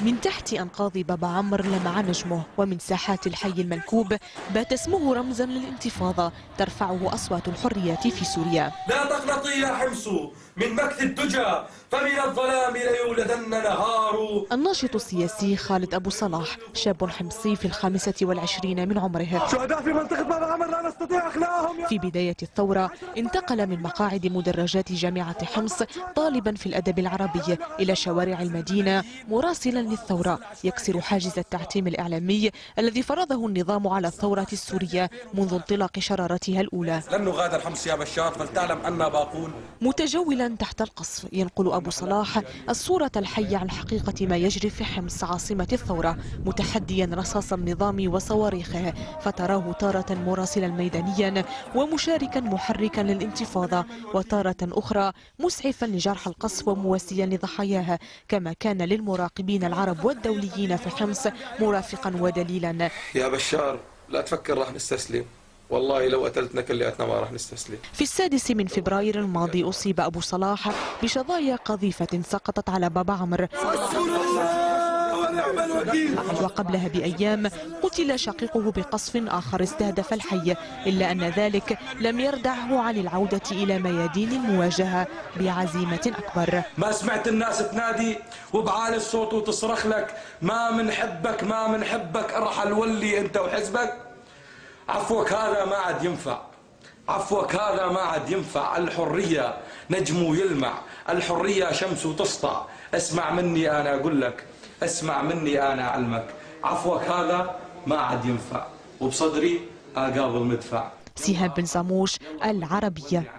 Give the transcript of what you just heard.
من تحت أنقاض بابا عمر لمع نجمه ومن ساحات الحي المنكوب بات اسمه رمزا للانتفاضة ترفعه أصوات الحرية في سوريا. لا تقنطي يا حمص من مكث الدجى فمن الظلام ليولدن نهار. الناشط السياسي خالد أبو صلاح شاب حمصي في الخامسة والعشرين من عمره. شهداء في منطقة بابا عمر لا نستطيع أخلاهم في بداية الثورة انتقل من مقاعد مدرجات جامعة حمص طالبا في الأدب العربي إلى شوارع المدينة مراسلا للثورة. يكسر حاجز التعتيم الإعلامي الذي فرضه النظام على الثورة السورية منذ انطلاق شرارتها الأولى. لن نغادر حمص يا بشار فلتعلم أننا باقون. متجولا تحت القصف ينقل أبو صلاح الصورة الحية عن حقيقة ما يجري في حمص عاصمة الثورة متحديا رصاص النظام وصواريخه. فتراه تارة مراسلا ميدانيا ومشاركا محركا للانتفاضة وتارة أخرى مسعفا لجرح القصف ومواسيا لضحاياه كما كان للمراقبين العرب والدوليين في حمص مرافقا ودليلا. يا بشار لا تفكر راح نستسلم. والله لو قتلتنا كلياتنا ما راح نستسلم. في السادس من فبراير الماضي أصيب أبو صلاح بشظايا قذيفة سقطت على بابا عمرو. وقبلها بأيام قتل شقيقه بقصف آخر استهدف الحي إلا أن ذلك لم يردعه عن العودة إلى ميادين المواجهة بعزيمة أكبر. ما سمعت الناس تنادي وبعالي الصوت وتصرخ لك ما منحبك ما منحبك ارحل ولي أنت وحزبك. عفوك هذا ما عاد ينفع. عفوك هذا ما عاد ينفع. الحرية نجم يلمع الحرية شمس تسطع. اسمع مني أنا أقول لك اسمع مني أنا أعلمك عفوك هذا ما عاد ينفع. وبصدري أقابل مدفع. سهام بن زاموش العربية.